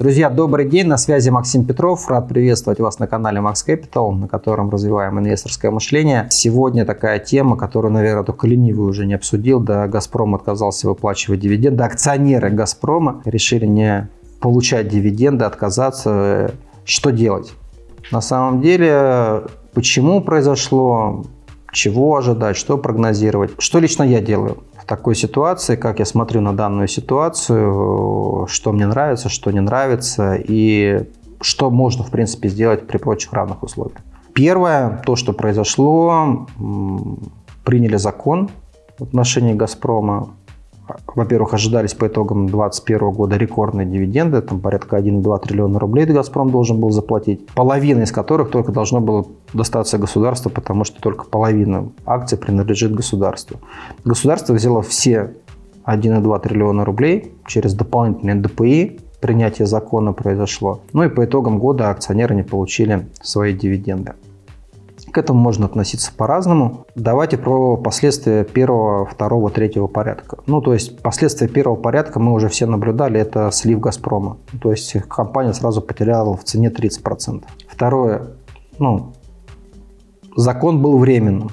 Друзья, добрый день, на связи Максим Петров. Рад приветствовать вас на канале Max Capital, на котором развиваем инвесторское мышление. Сегодня такая тема, которую, наверное, только ленивый уже не обсудил. Да, «Газпром» отказался выплачивать дивиденды. Акционеры «Газпрома» решили не получать дивиденды, отказаться. Что делать? На самом деле, почему произошло, чего ожидать, что прогнозировать. Что лично я делаю? такой ситуации, как я смотрю на данную ситуацию, что мне нравится, что не нравится и что можно, в принципе, сделать при прочих равных условиях. Первое, то, что произошло, приняли закон в отношении «Газпрома», во-первых, ожидались по итогам 2021 года рекордные дивиденды, там порядка 1,2 триллиона рублей «Газпром» должен был заплатить, половина из которых только должно было достаться государству, потому что только половина акций принадлежит государству. Государство взяло все 1,2 триллиона рублей через дополнительные ДПИ, принятие закона произошло. Ну и по итогам года акционеры не получили свои дивиденды. К этому можно относиться по-разному. Давайте про последствия первого, второго, третьего порядка. Ну, то есть последствия первого порядка мы уже все наблюдали, это слив «Газпрома». То есть компания сразу потеряла в цене 30%. Второе, ну, закон был временным.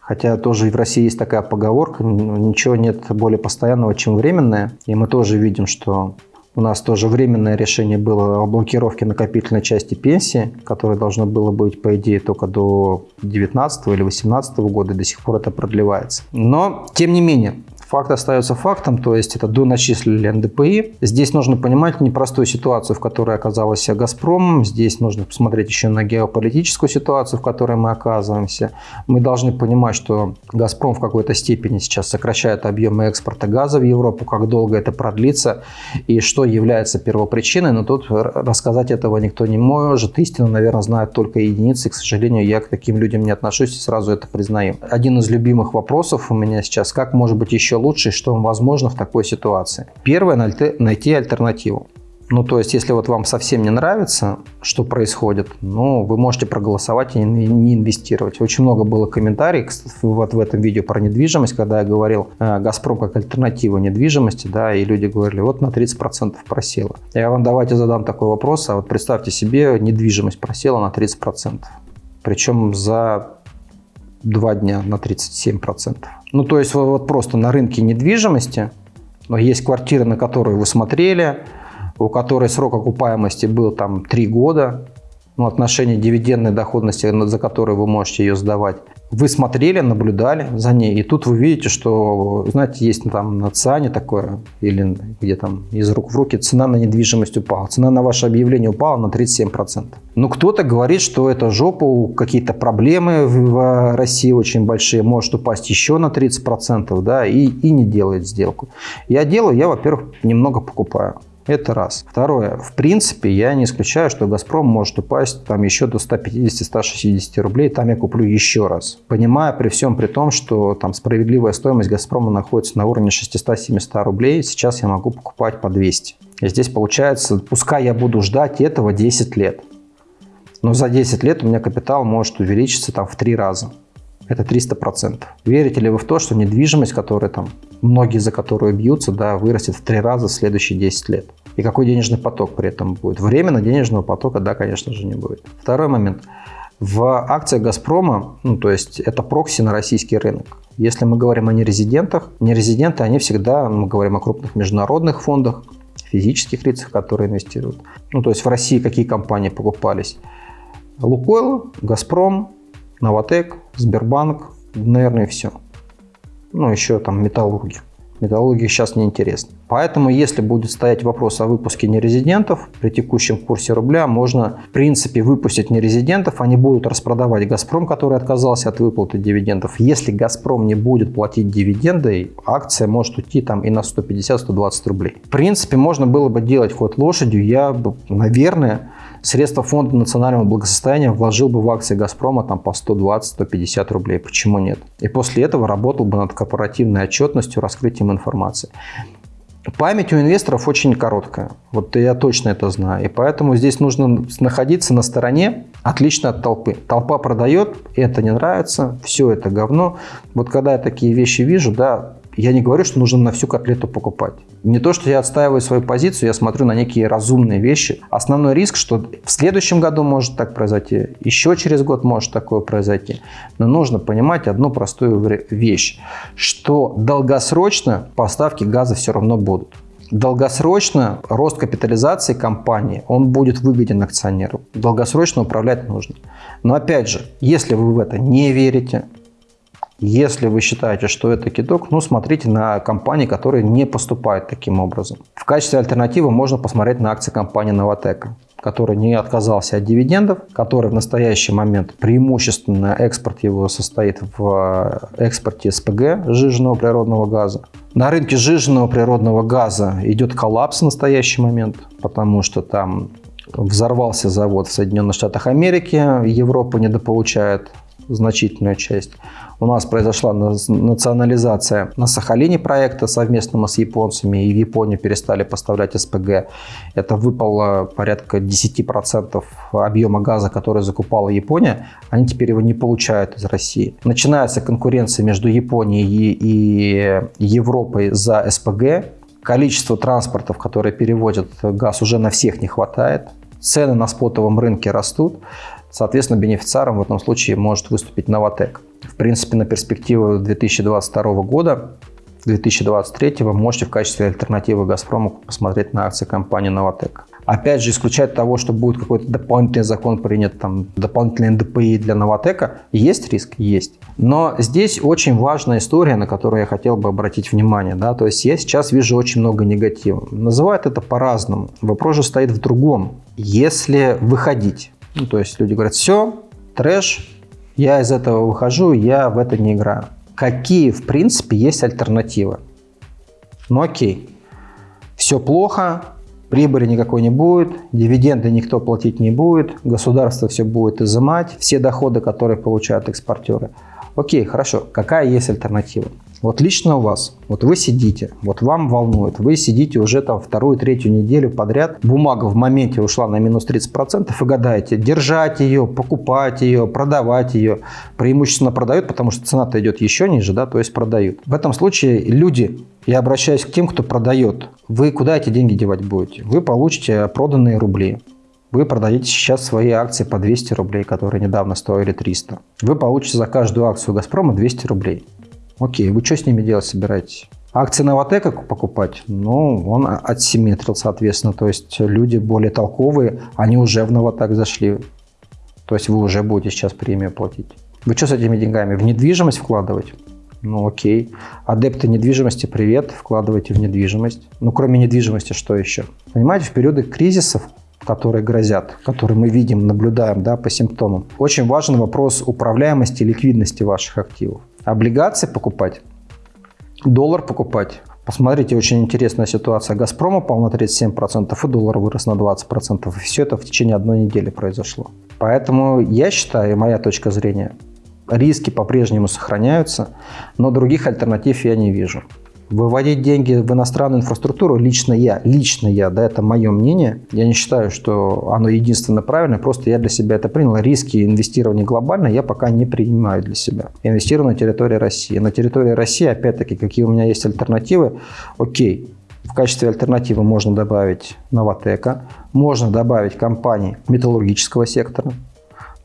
Хотя тоже и в России есть такая поговорка, ничего нет более постоянного, чем временное. И мы тоже видим, что у нас тоже временное решение было о блокировке накопительной части пенсии, которое должно было быть, по идее, только до 2019 или 2018 года, до сих пор это продлевается. Но, тем не менее, Факт остается фактом, то есть это доначислили НДПИ. Здесь нужно понимать непростую ситуацию, в которой оказался «Газпром». Здесь нужно посмотреть еще на геополитическую ситуацию, в которой мы оказываемся. Мы должны понимать, что «Газпром» в какой-то степени сейчас сокращает объемы экспорта газа в Европу, как долго это продлится и что является первопричиной. Но тут рассказать этого никто не может. Истину, наверное, знают только единицы. К сожалению, я к таким людям не отношусь и сразу это признаю. Один из любимых вопросов у меня сейчас, как может быть еще лучше, что возможно в такой ситуации. Первое – найти альтернативу. Ну, то есть, если вот вам совсем не нравится, что происходит, ну, вы можете проголосовать и не инвестировать. Очень много было комментариев вот в этом видео про недвижимость, когда я говорил э, «Газпром» как альтернатива недвижимости, да, и люди говорили, вот на 30% просела. Я вам давайте задам такой вопрос, а вот представьте себе, недвижимость просела на 30%. Причем за два дня на 37%. Ну, то есть вот просто на рынке недвижимости но есть квартиры, на которые вы смотрели, у которой срок окупаемости был там 3 года, ну, отношение дивидендной доходности, за которую вы можете ее сдавать. Вы смотрели, наблюдали за ней, и тут вы видите, что, знаете, есть там на ЦИАНе такое, или где там из рук в руки, цена на недвижимость упала. Цена на ваше объявление упала на 37%. Ну, кто-то говорит, что это жопа, какие-то проблемы в России очень большие, может упасть еще на 30%, да, и, и не делает сделку. Я делаю, я, во-первых, немного покупаю. Это раз. Второе. В принципе, я не исключаю, что «Газпром» может упасть там еще до 150-160 рублей. Там я куплю еще раз. Понимая при всем при том, что там справедливая стоимость «Газпрома» находится на уровне 600-700 рублей, сейчас я могу покупать по 200. И здесь получается, пускай я буду ждать этого 10 лет. Но за 10 лет у меня капитал может увеличиться там в 3 раза. Это 300%. Верите ли вы в то, что недвижимость, которая там многие за которую бьются, да, вырастет в три раза в следующие 10 лет. И какой денежный поток при этом будет? Временно денежного потока, да, конечно же, не будет. Второй момент. В акциях «Газпрома», ну, то есть это прокси на российский рынок. Если мы говорим о нерезидентах, нерезиденты, они всегда, мы говорим о крупных международных фондах, физических лицах, которые инвестируют. Ну, то есть в России какие компании покупались? Лукойл, Газпром, Новотек, Сбербанк, наверное, все ну, еще там металлурги. Металлурги сейчас неинтересны. Поэтому, если будет стоять вопрос о выпуске нерезидентов, при текущем курсе рубля можно, в принципе, выпустить нерезидентов. Они будут распродавать «Газпром», который отказался от выплаты дивидендов. Если «Газпром» не будет платить дивиденды, акция может уйти там и на 150-120 рублей. В принципе, можно было бы делать ход лошадью. Я, наверное, средства фонда национального благосостояния вложил бы в акции «Газпрома» там по 120-150 рублей. Почему нет? И после этого работал бы над корпоративной отчетностью, раскрытием информации. Память у инвесторов очень короткая. Вот я точно это знаю. И поэтому здесь нужно находиться на стороне отлично от толпы. Толпа продает, это не нравится, все это говно. Вот когда я такие вещи вижу, да, Я не говорю, что нужно на всю котлету покупать. Не то, что я отстаиваю свою позицию, я смотрю на некие разумные вещи. Основной риск, что в следующем году может так произойти, еще через год может такое произойти. Но нужно понимать одну простую вещь, что долгосрочно поставки газа все равно будут. Долгосрочно рост капитализации компании, он будет выгоден акционеру. Долгосрочно управлять нужно. Но опять же, если вы в это не верите, если вы считаете, что это кидок, ну, смотрите на компании, которые не поступают таким образом. В качестве альтернативы можно посмотреть на акции компании Новотека который не отказался от дивидендов, который в настоящий момент преимущественно экспорт его состоит в экспорте СПГ, сжиженного природного газа. На рынке сжиженного природного газа идет коллапс в настоящий момент, потому что там взорвался завод в Соединенных Штатах Америки, Европа недополучает значительную часть. У нас произошла национализация на Сахалине проекта совместно с японцами, и в Японию перестали поставлять СПГ. Это выпало порядка 10% объема газа, который закупала Япония. Они теперь его не получают из России. Начинается конкуренция между Японией и Европой за СПГ. Количество транспортов, которые перевозят газ, уже на всех не хватает. Цены на спотовом рынке растут. Соответственно, бенефициаром в этом случае может выступить Новотек. В принципе, на перспективу 2022 года 2023 вы можете в качестве альтернативы «Газпрому» посмотреть на акции компании «Новотек». Опять же, исключать того, что будет какой-то дополнительный закон принят, там, дополнительный НДПИ для «Новотека», есть риск? Есть. Но здесь очень важная история, на которую я хотел бы обратить внимание. Да? То есть я сейчас вижу очень много негатива. Называют это по-разному. Вопрос же стоит в другом. Если выходить ну, то есть люди говорят, все, трэш, я из этого выхожу, я в это не играю. Какие, в принципе, есть альтернативы? Ну окей, все плохо, прибыли никакой не будет, дивиденды никто платить не будет, государство все будет изымать, все доходы, которые получают экспортеры. Окей, хорошо, какая есть альтернатива? Вот лично у вас, вот вы сидите, вот вам волнует, вы сидите уже там вторую, третью неделю подряд, бумага в моменте ушла на минус 30% и гадаете, держать ее, покупать ее, продавать ее. Преимущественно продают, потому что цена-то идет еще ниже, да, то есть продают. В этом случае люди, я обращаюсь к тем, кто продает, вы куда эти деньги девать будете? Вы получите проданные рубли. Вы продаете сейчас свои акции по 200 рублей, которые недавно стоили 300. Вы получите за каждую акцию «Газпрома» 200 рублей. Окей, вы что с ними делать собираетесь? Акции Новотека покупать? Ну, он отсимметрил, соответственно. То есть люди более толковые, они уже в Новотек зашли. То есть вы уже будете сейчас премию платить. Вы что с этими деньгами? В недвижимость вкладывать? Ну окей. Адепты недвижимости, привет, вкладывайте в недвижимость. Ну кроме недвижимости, что еще? Понимаете, в периоды кризисов, которые грозят, которые мы видим, наблюдаем да, по симптомам, очень важен вопрос управляемости и ликвидности ваших активов. Облигации покупать, доллар покупать. Посмотрите, очень интересная ситуация. «Газпром» упал на 37%, и доллар вырос на 20%. И все это в течение одной недели произошло. Поэтому я считаю, моя точка зрения, риски по-прежнему сохраняются, но других альтернатив я не вижу. Выводить деньги в иностранную инфраструктуру лично я, лично я, да, это мое мнение. Я не считаю, что оно единственно правильное, просто я для себя это принял. Риски инвестирования глобально я пока не принимаю для себя. инвестирую на территории России. На территории России, опять-таки, какие у меня есть альтернативы, окей, в качестве альтернативы можно добавить Новотека, можно добавить компании металлургического сектора,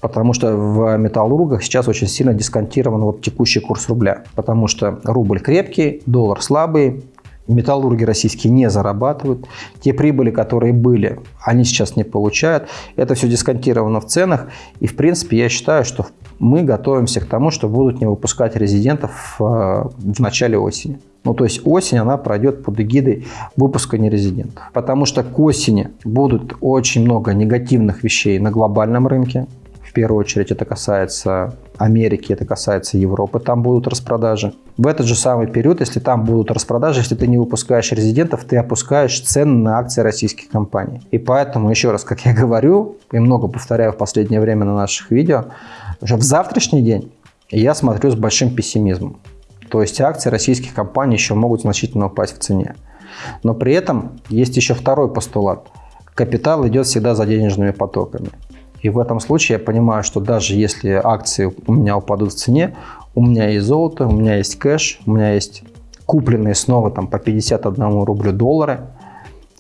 потому что в металлургах сейчас очень сильно дисконтирован вот текущий курс рубля, потому что рубль крепкий, доллар слабый, металлурги российские не зарабатывают. Те прибыли, которые были, они сейчас не получают. Это все дисконтировано в ценах. И, в принципе, я считаю, что мы готовимся к тому, что будут не выпускать резидентов э, в начале осени. Ну, то есть осень, она пройдет под эгидой выпуска нерезидентов. Потому что к осени будут очень много негативных вещей на глобальном рынке первую очередь это касается Америки, это касается Европы, там будут распродажи. В этот же самый период, если там будут распродажи, если ты не выпускаешь резидентов, ты опускаешь цены на акции российских компаний. И поэтому, еще раз, как я говорю, и много повторяю в последнее время на наших видео, уже в завтрашний день я смотрю с большим пессимизмом. То есть акции российских компаний еще могут значительно упасть в цене. Но при этом есть еще второй постулат. Капитал идет всегда за денежными потоками. И в этом случае я понимаю, что даже если акции у меня упадут в цене, у меня есть золото, у меня есть кэш, у меня есть купленные снова там по 51 рублю доллары,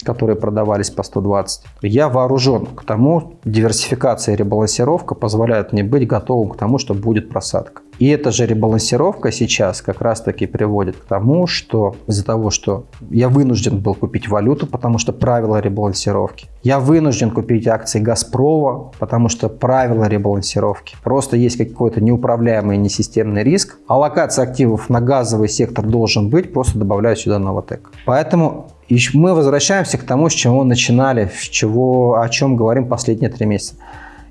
которые продавались по 120. Я вооружен к тому, диверсификация и ребалансировка позволяют мне быть готовым к тому, что будет просадка. И эта же ребалансировка сейчас как раз-таки приводит к тому, что из-за того, что я вынужден был купить валюту, потому что правила ребалансировки. Я вынужден купить акции Газпрома, потому что правила ребалансировки. Просто есть какой-то неуправляемый несистемный риск. Аллокация активов на газовый сектор должен быть, просто добавляю сюда Новотек. Поэтому мы возвращаемся к тому, с чего начинали, с чего, о чем говорим последние три месяца.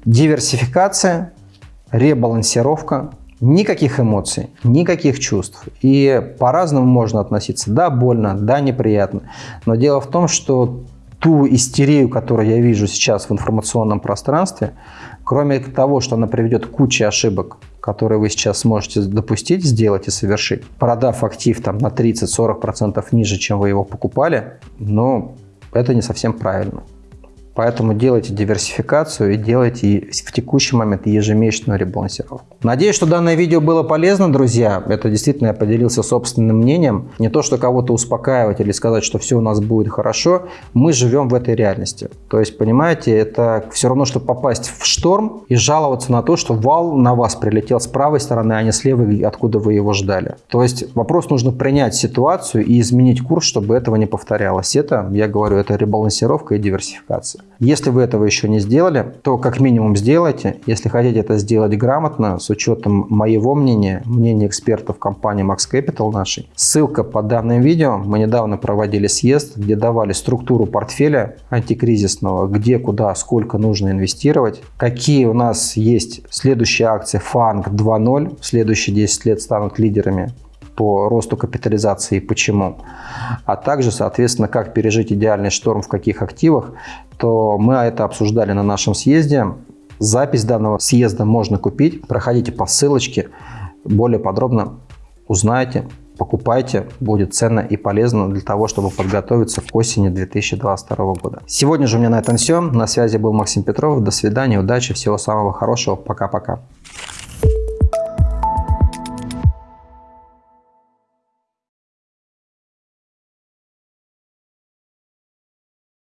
Диверсификация, ребалансировка, никаких эмоций, никаких чувств. И по-разному можно относиться. Да, больно, да, неприятно. Но дело в том, что ту истерию, которую я вижу сейчас в информационном пространстве, кроме того, что она приведет к куче ошибок, которые вы сейчас сможете допустить, сделать и совершить, продав актив там, на 30-40% ниже, чем вы его покупали, но это не совсем правильно. Поэтому делайте диверсификацию и делайте в текущий момент ежемесячную ребалансировку. Надеюсь, что данное видео было полезно, друзья. Это действительно я поделился собственным мнением. Не то, что кого-то успокаивать или сказать, что все у нас будет хорошо. Мы живем в этой реальности. То есть, понимаете, это все равно, что попасть в шторм и жаловаться на то, что вал на вас прилетел с правой стороны, а не с левой, откуда вы его ждали. То есть, вопрос нужно принять ситуацию и изменить курс, чтобы этого не повторялось. Это, я говорю, это ребалансировка и диверсификация. Если вы этого еще не сделали, то как минимум сделайте. Если хотите это сделать грамотно, с учетом моего мнения, мнения экспертов компании Max Capital нашей, ссылка под данным видео. Мы недавно проводили съезд, где давали структуру портфеля антикризисного, где, куда, сколько нужно инвестировать, какие у нас есть следующие акции FANG 2.0, в следующие 10 лет станут лидерами по росту капитализации и почему, а также, соответственно, как пережить идеальный шторм в каких активах, то мы это обсуждали на нашем съезде. Запись данного съезда можно купить. Проходите по ссылочке, более подробно узнаете, покупайте, будет ценно и полезно для того, чтобы подготовиться к осени 2022 года. Сегодня же у меня на этом все. На связи был Максим Петров. До свидания, удачи, всего самого хорошего. Пока-пока.